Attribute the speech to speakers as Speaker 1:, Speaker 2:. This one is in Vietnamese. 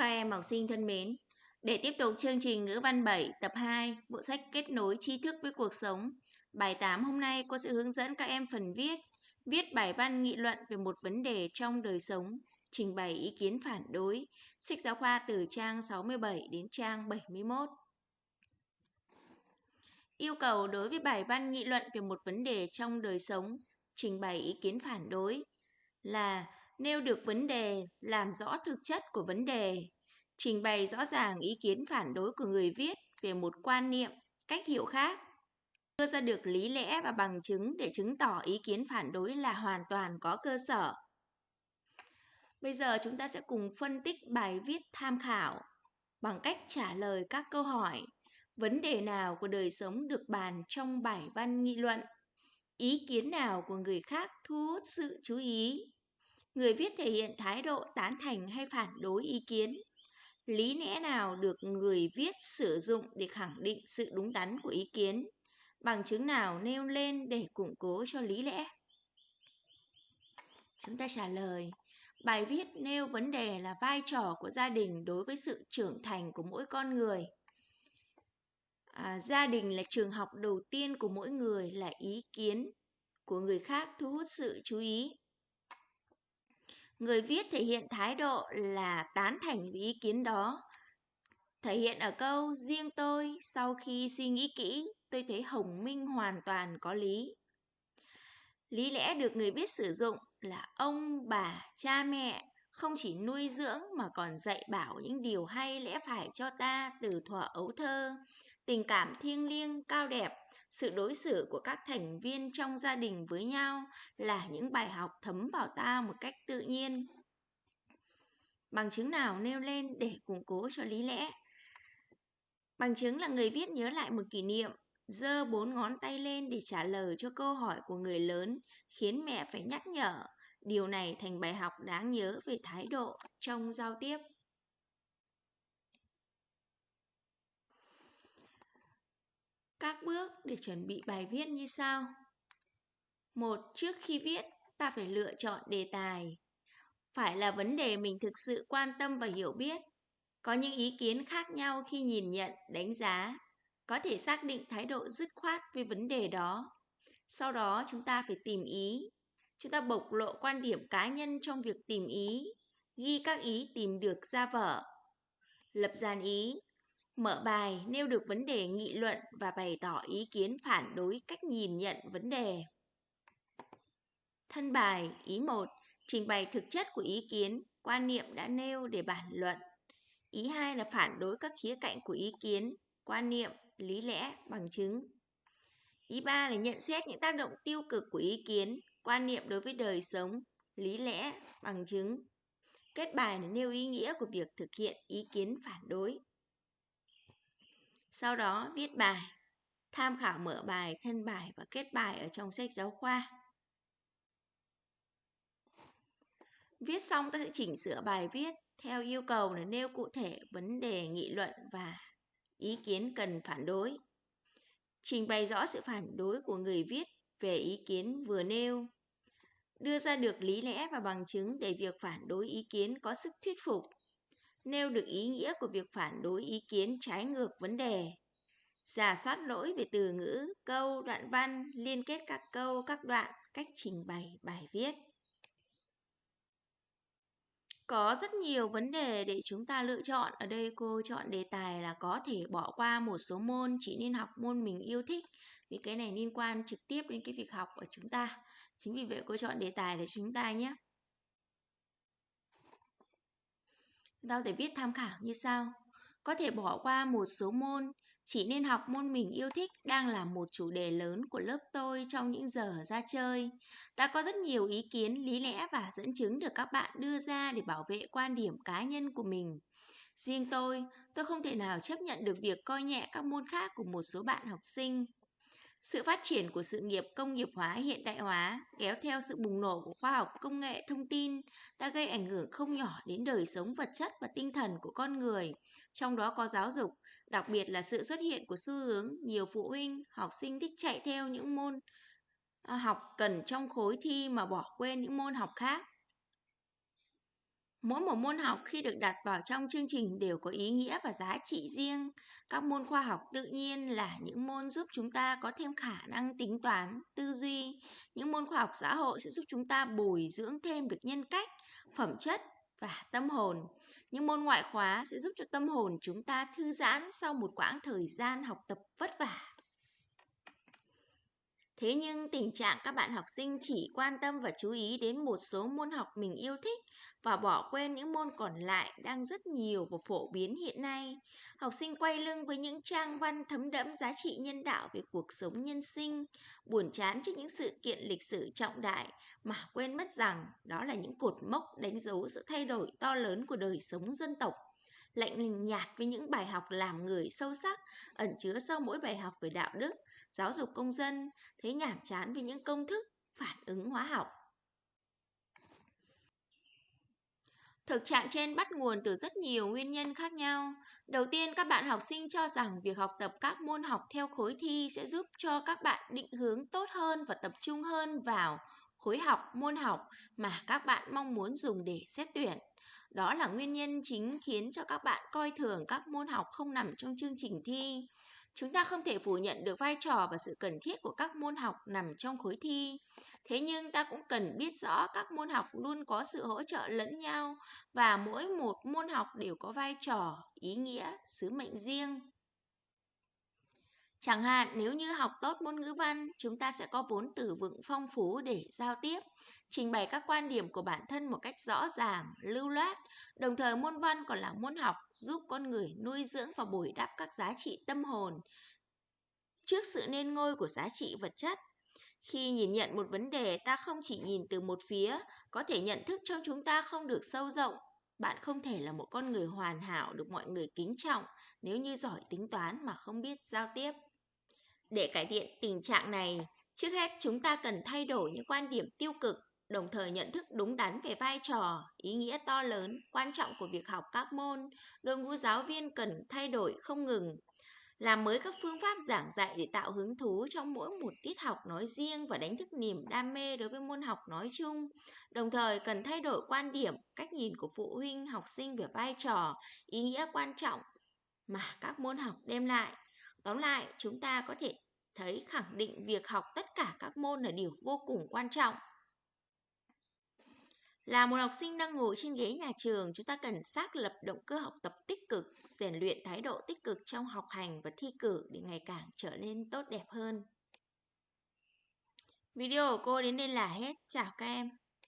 Speaker 1: Các em học sinh thân mến, để tiếp tục chương trình ngữ văn 7 tập 2, bộ sách kết nối tri thức với cuộc sống. Bài 8 hôm nay cô sẽ hướng dẫn các em phần viết, viết bài văn nghị luận về một vấn đề trong đời sống, trình bày ý kiến phản đối, sách giáo khoa từ trang 67 đến trang 71. Yêu cầu đối với bài văn nghị luận về một vấn đề trong đời sống, trình bày ý kiến phản đối là nêu được vấn đề, làm rõ thực chất của vấn đề, trình bày rõ ràng ý kiến phản đối của người viết về một quan niệm, cách hiểu khác, đưa ra được lý lẽ và bằng chứng để chứng tỏ ý kiến phản đối là hoàn toàn có cơ sở. Bây giờ chúng ta sẽ cùng phân tích bài viết tham khảo bằng cách trả lời các câu hỏi vấn đề nào của đời sống được bàn trong bài văn nghị luận ý kiến nào của người khác thu hút sự chú ý người viết thể hiện thái độ tán thành hay phản đối ý kiến. Lý lẽ nào được người viết sử dụng để khẳng định sự đúng đắn của ý kiến? Bằng chứng nào nêu lên để củng cố cho lý lẽ? Chúng ta trả lời. Bài viết nêu vấn đề là vai trò của gia đình đối với sự trưởng thành của mỗi con người. À, gia đình là trường học đầu tiên của mỗi người là ý kiến của người khác thu hút sự chú ý người viết thể hiện thái độ là tán thành với ý kiến đó. Thể hiện ở câu, riêng tôi sau khi suy nghĩ kỹ, tôi thấy hồng minh hoàn toàn có lý. Lý lẽ được người viết sử dụng là ông, bà, cha, mẹ không chỉ nuôi dưỡng mà còn dạy bảo những điều hay lẽ phải cho ta từ thuở ấu thơ tình cảm thiêng liêng, cao đẹp. Sự đối xử của các thành viên trong gia đình với nhau là những bài học thấm vào ta một cách tự nhiên. Bằng chứng nào nêu lên để củng cố cho lý lẽ? Bằng chứng là người viết nhớ lại một kỷ niệm, giơ bốn ngón tay lên để trả lời cho câu hỏi của người lớn, khiến mẹ phải nhắc nhở. Điều này thành bài học đáng nhớ về thái độ trong giao tiếp. Các bước để chuẩn bị bài viết như sau. Một, trước khi viết, ta phải lựa chọn đề tài. Phải là vấn đề mình thực sự quan tâm và hiểu biết. Có những ý kiến khác nhau khi nhìn nhận, đánh giá. Có thể xác định thái độ dứt khoát về vấn đề đó. Sau đó chúng ta phải tìm ý. Chúng ta bộc lộ quan điểm cá nhân trong việc tìm ý, ghi các ý tìm được ra vở. Lập dàn ý, Mở bài nêu được vấn đề nghị luận và bày tỏ ý kiến phản đối cách nhìn nhận vấn đề. Thân bài ý 1 trình bày thực chất của ý kiến, quan niệm đã nêu để bản luận. Ý 2 là phản đối các khía cạnh của ý kiến, quan niệm, lý lẽ, bằng chứng. Ý 3 là nhận xét những tác động tiêu cực của ý kiến, quan niệm đối với đời sống, lý lẽ, bằng chứng. Kết bài là nêu ý nghĩa của việc thực hiện ý kiến phản đối. Sau đó viết bài, tham khảo mở bài, thân bài và kết bài ở trong sách giáo khoa. Viết xong ta sẽ chỉnh sửa bài viết theo yêu cầu là nêu cụ thể vấn đề nghị luận và ý kiến cần phản đối. Trình bày rõ sự phản đối của người viết về ý kiến vừa nêu. Đưa ra được lý lẽ và bằng chứng để việc phản đối ý kiến có sức thuyết phục nêu được ý nghĩa của việc phản đối ý kiến trái ngược vấn đề, giả soát lỗi về từ ngữ, câu, đoạn văn, liên kết các câu, các đoạn, cách trình bày bài viết. Có rất nhiều vấn đề để chúng ta lựa chọn. Ở đây cô chọn đề tài là có thể bỏ qua một số môn, chỉ nên học môn mình yêu thích. Vì cái này liên quan trực tiếp đến cái việc học của chúng ta. Chính vì vậy cô chọn đề tài để chúng ta nhé. Ta có thể viết tham khảo như sau. Có thể bỏ qua một số môn, chỉ nên học môn mình yêu thích đang là một chủ đề lớn của lớp tôi trong những giờ ra chơi. Đã có rất nhiều ý kiến, lý lẽ và dẫn chứng được các bạn đưa ra để bảo vệ quan điểm cá nhân của mình. Riêng tôi, tôi không thể nào chấp nhận được việc coi nhẹ các môn khác của một số bạn học sinh. Sự phát triển của sự nghiệp công nghiệp hóa hiện đại hóa kéo theo sự bùng nổ của khoa học công nghệ thông tin đã gây ảnh hưởng không nhỏ đến đời sống vật chất và tinh thần của con người, trong đó có giáo dục, đặc biệt là sự xuất hiện của xu hướng nhiều phụ huynh, học sinh thích chạy theo những môn à, học cần trong khối thi mà bỏ quên những môn học khác. Mỗi một môn học khi được đặt vào trong chương trình đều có ý nghĩa và giá trị riêng. Các môn khoa học tự nhiên là những môn giúp chúng ta có thêm khả năng tính toán, tư duy. Những môn khoa học xã hội sẽ giúp chúng ta bồi dưỡng thêm được nhân cách, phẩm chất và tâm hồn. Những môn ngoại khóa sẽ giúp cho tâm hồn chúng ta thư giãn sau một quãng thời gian học tập vất vả. Thế nhưng tình trạng các bạn học sinh chỉ quan tâm và chú ý đến một số môn học mình yêu thích và bỏ quên những môn còn lại đang rất nhiều và phổ biến hiện nay. Học sinh quay lưng với những trang văn thấm đẫm giá trị nhân đạo về cuộc sống nhân sinh, buồn chán trước những sự kiện lịch sử trọng đại mà quên mất rằng đó là những cột mốc đánh dấu sự thay đổi to lớn của đời sống dân tộc lạnh nhạt với những bài học làm người sâu sắc, ẩn chứa sau mỗi bài học về đạo đức, giáo dục công dân, thấy nhảm chán với những công thức, phản ứng hóa học. Thực trạng trên bắt nguồn từ rất nhiều nguyên nhân khác nhau. Đầu tiên, các bạn học sinh cho rằng việc học tập các môn học theo khối thi sẽ giúp cho các bạn định hướng tốt hơn và tập trung hơn vào khối học, môn học mà các bạn mong muốn dùng để xét tuyển. Đó là nguyên nhân chính khiến cho các bạn coi thường các môn học không nằm trong chương trình thi. Chúng ta không thể phủ nhận được vai trò và sự cần thiết của các môn học nằm trong khối thi. Thế nhưng ta cũng cần biết rõ các môn học luôn có sự hỗ trợ lẫn nhau và mỗi một môn học đều có vai trò, ý nghĩa, sứ mệnh riêng. Chẳng hạn nếu như học tốt môn ngữ văn, chúng ta sẽ có vốn từ vựng phong phú để giao tiếp, trình bày các quan điểm của bản thân một cách rõ ràng, lưu loát. Đồng thời môn văn còn là môn học giúp con người nuôi dưỡng và bồi đắp các giá trị tâm hồn trước sự nên ngôi của giá trị vật chất. Khi nhìn nhận một vấn đề, ta không chỉ nhìn từ một phía, có thể nhận thức trong chúng ta không được sâu rộng. Bạn không thể là một con người hoàn hảo được mọi người kính trọng nếu như giỏi tính toán mà không biết giao tiếp. Để cải thiện tình trạng này, trước hết chúng ta cần thay đổi những quan điểm tiêu cực, đồng thời nhận thức đúng đắn về vai trò, ý nghĩa to lớn, quan trọng của việc học các môn. Đội ngũ giáo viên cần thay đổi không ngừng, làm mới các phương pháp giảng dạy để tạo hứng thú trong mỗi một tiết học nói riêng và đánh thức niềm đam mê đối với môn học nói chung. Đồng thời cần thay đổi quan điểm, cách nhìn của phụ huynh, học sinh về vai trò, ý nghĩa quan trọng mà các môn học đem lại. Tóm lại, chúng ta có thể thấy khẳng định việc học tất cả các môn là điều vô cùng quan trọng. Là một học sinh đang ngồi trên ghế nhà trường, chúng ta cần xác lập động cơ học tập tích cực, rèn luyện thái độ tích cực trong học hành và thi cử để ngày càng trở nên tốt đẹp hơn. Video của cô đến đây là hết. Chào các em.